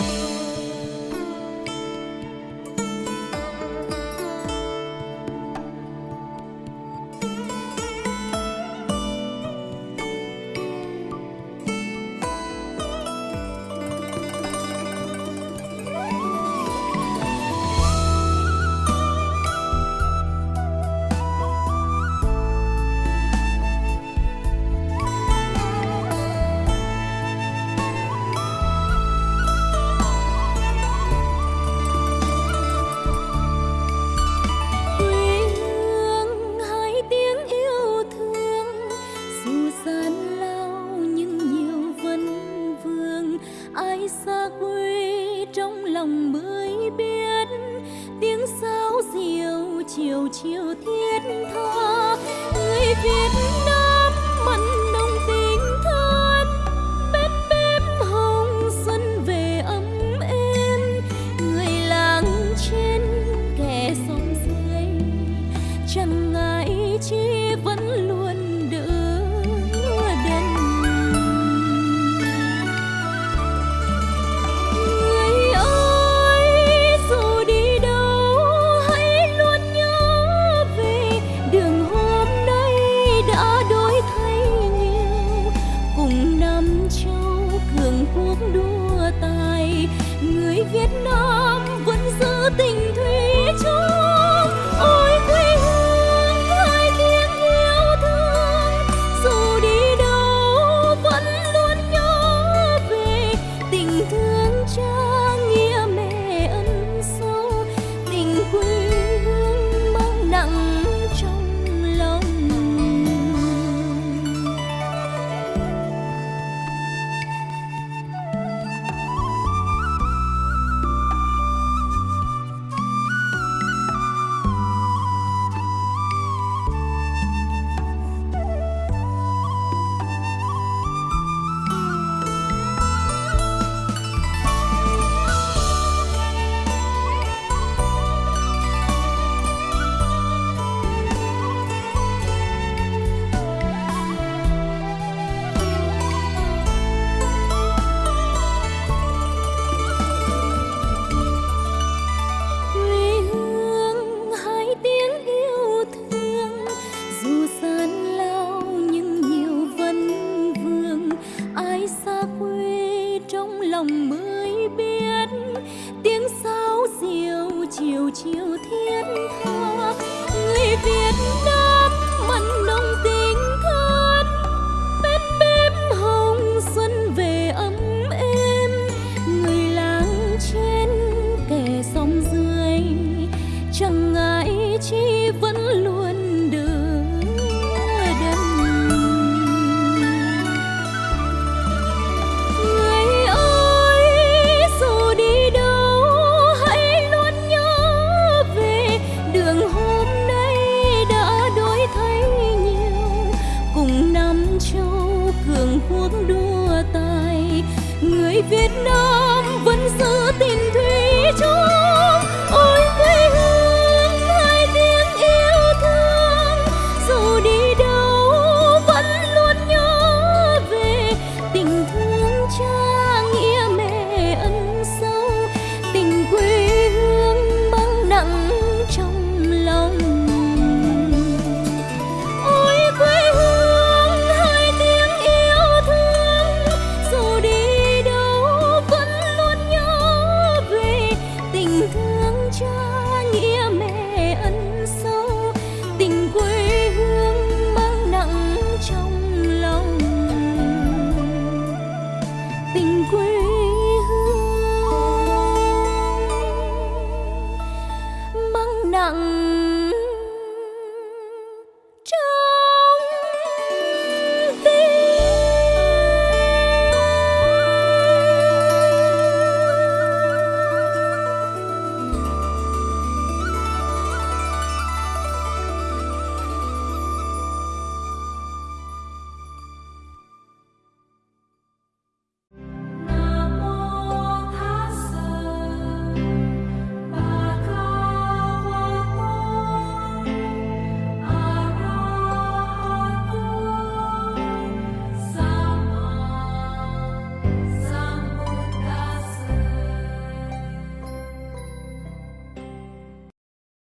Bye. lòng mới biết tiếng sáo diều chiều chiều thiết tha. Người việt cuộc đua tài. Người việt nam vẫn giữ tình thuyền việt nam vẫn giữ tình thủy chung